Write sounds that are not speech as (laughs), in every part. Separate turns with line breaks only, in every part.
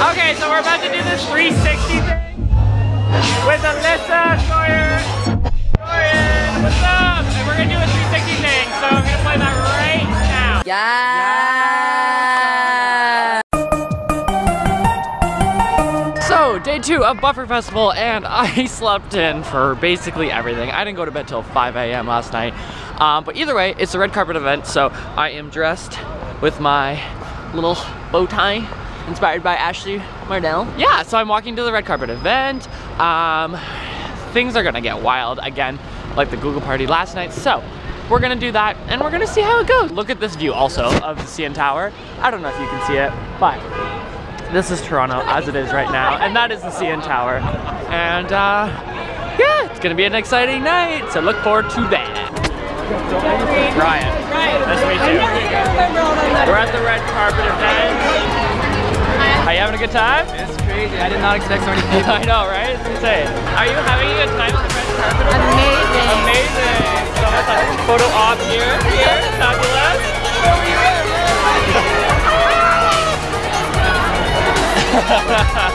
Okay, so we're about to do this 360 thing with Alyssa Sawyer. Sawyer, what's up? And we're gonna do a 360 thing, so I'm gonna play that right now.
Yeah.
So, day two of Buffer Festival, and (laughs) I slept in for basically everything. I didn't go to bed till 5 a.m. last night. Um, but either way, it's a red carpet event, so I am dressed with my little bow tie inspired by Ashley Mardell. Yeah, so I'm walking to the red carpet event. Um, things are gonna get wild again, like the Google party last night. So we're gonna do that and we're gonna see how it goes. Look at this view also of the CN Tower. I don't know if you can see it, but this is Toronto as it is right now, and that is the CN Tower. And uh, yeah, it's gonna be an exciting night, so look forward to that. Ryan. Nice to meet you. We're at the red carpet event. Are you having a good time?
It's crazy. I did not expect so many (laughs) people.
I know, right? It's insane. Are you having a good time at the red carpet?
Amazing.
Amazing. So that's a photo op here. Here, fabulous.
so (laughs) many (laughs)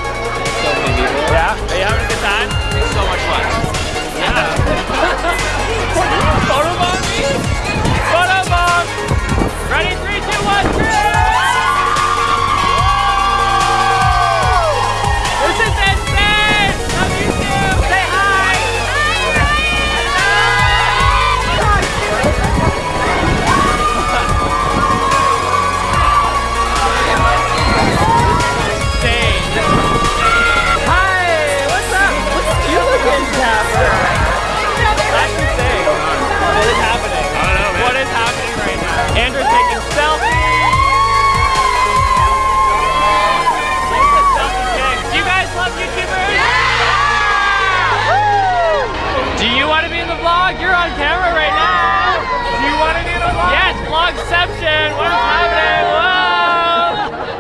Yes, vlogception. What is happening?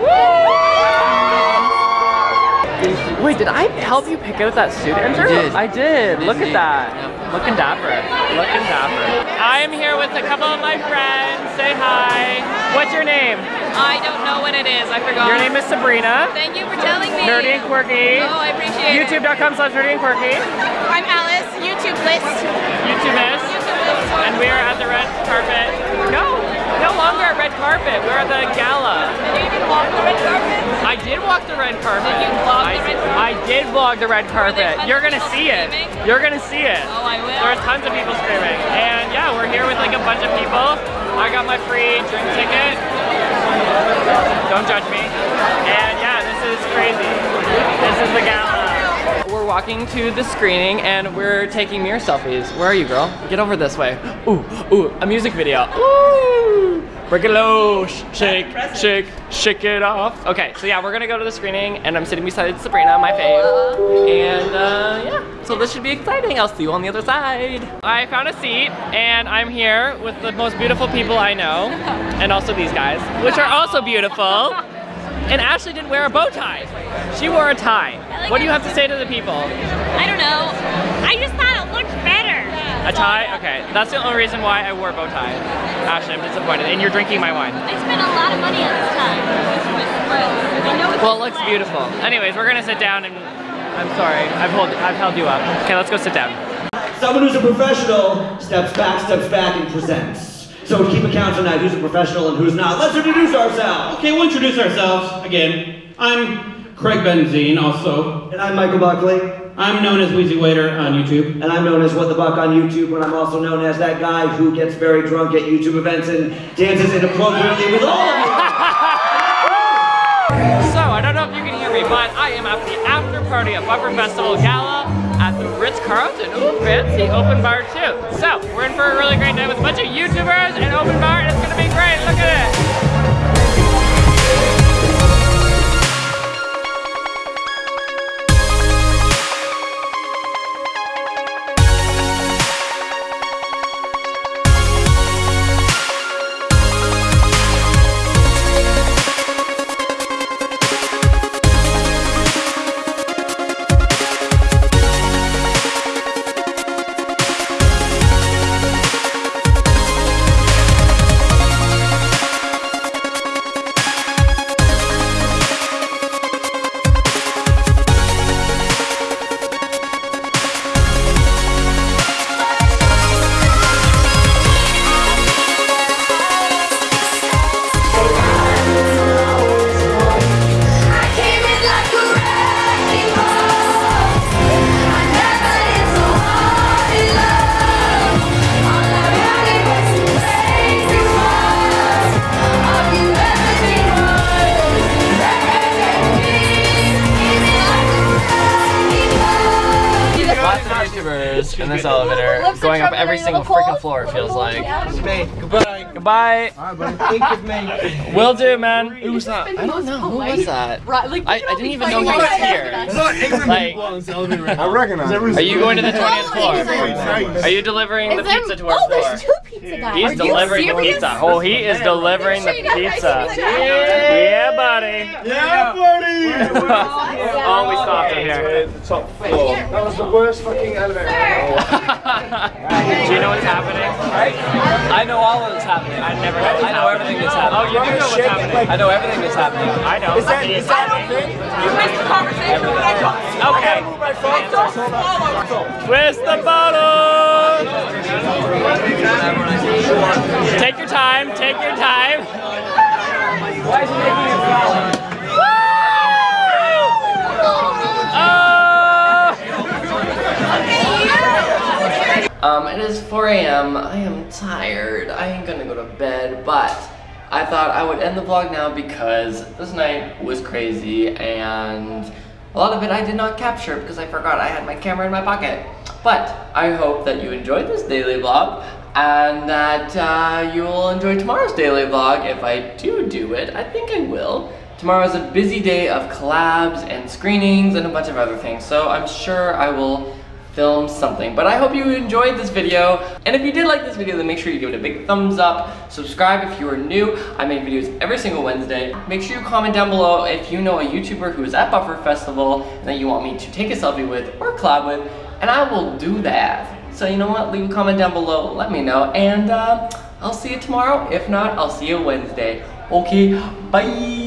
Whoa! Wait, did I help you pick out that suit, Andrew?
did.
I did. Look at that.
Yep.
Looking dapper. Looking dapper. I am here with a couple of my friends. Say hi. What's your name?
I don't know what it is. I forgot.
Your name is Sabrina.
Thank you for telling me.
Nerdy and quirky.
Oh, I appreciate it.
YouTube.com slash nerdy and quirky.
I'm Alice. YouTube list.
YouTube is. Carpet. We're at the gala.
Did you even walk the red carpet?
I did walk the red carpet.
Did you vlog
I,
the red carpet?
I did vlog the red carpet. You're gonna see it.
screaming?
You're gonna see it.
Oh, I will.
There's tons of people screaming. And yeah, we're here with like a bunch of people. I got my free drink ticket. Don't judge me. And yeah, this is crazy. This is the gala. We're walking to the screening and we're taking mirror selfies. Where are you, girl? Get over this way. Ooh, ooh, a music video. Ooh. Break it low, shake, shake, shake it off. Okay, so yeah, we're gonna go to the screening and I'm sitting beside Sabrina, my fave. And uh, yeah, so this should be exciting. I'll see you on the other side. I found a seat and I'm here with the most beautiful people I know. (laughs) And also these guys, which are also beautiful. (laughs) And Ashley didn't wear a bow tie. She wore a tie.
like
What do you have to say to the people?
I don't know.
A tie? Okay, that's the only reason why I wore a bow tie. Ashley, I'm disappointed. And you're drinking my wine.
I spent a lot of money on this time. I know it's
Well, it looks beautiful. Anyways, we're gonna sit down and I'm sorry, I've, hold, I've held you up. Okay, let's go sit down.
Someone who's a professional steps back, steps back, and presents. So to keep accounts tonight, who's a professional and who's not, let's introduce ourselves.
Okay, we'll introduce ourselves again. I'm Craig Benzine, also.
And I'm Michael Buckley,
I'm known as Wheezy Waiter on YouTube.
and I'm known as What the Buck on YouTube, and I'm also known as that guy who gets very drunk at YouTube events and dances inappropriately with all of you. (laughs)
So, I don't know if you can hear me, but I am at the after party at Buffer Festival Gala at the Ritz-Carlton. Ooh, fancy open bar too. So, we're in for a really great night with a bunch of YouTubers and open bar, and it's gonna be great. Look at it. In this elevator,
Looks
going up every single freaking floor. It feels like.
Goodbye.
Goodbye.
Think of me.
Will do, man. Who was that? I don't know. Who was that?
Right, like,
I, I didn't even know he was here. Like,
I recognize
are you going to the 20th
Oh,
floor? Are you delivering the pizza to our
oh,
floor?
there's two pizza guys.
He's delivering the pizza. Oh, he is delivering the
Sure you got
pizza.
Pizza.
Yeah, buddy.
Yeah, buddy!
Oh, we stopped him here.
The top floor. That was the worst fucking elevator.
Oh, do you know what's happening?
I know all of that's happening.
I never.
I know everything that's happening.
Oh, you do know what's happening.
I know everything that's happening.
I know.
Is that, is that a thing?
You missed the conversation when I got
Okay.
Move my phone. That's all that- that's all.
Twist the bottle. Take your time. Take your time.
Why is he making it fall?
Um, it is 4 a.m. I am tired. I ain't gonna go to bed, but I thought I would end the vlog now because this night was crazy and a lot of it I did not capture because I forgot I had my camera in my pocket. But I hope that you enjoyed this daily vlog and that uh, you will enjoy tomorrow's daily vlog if I do do it. I think I will. Tomorrow is a busy day of collabs and screenings and a bunch of other things, so I'm sure I will film something. But I hope you enjoyed this video. And if you did like this video, then make sure you give it a big thumbs up. Subscribe if you are new. I make videos every single Wednesday. Make sure you comment down below if you know a YouTuber who is at Buffer Festival and that you want me to take a selfie with or collab with, and I will do that. So you know what? Leave a comment down below. Let me know. And uh, I'll see you tomorrow. If not, I'll see you Wednesday. Okay, bye.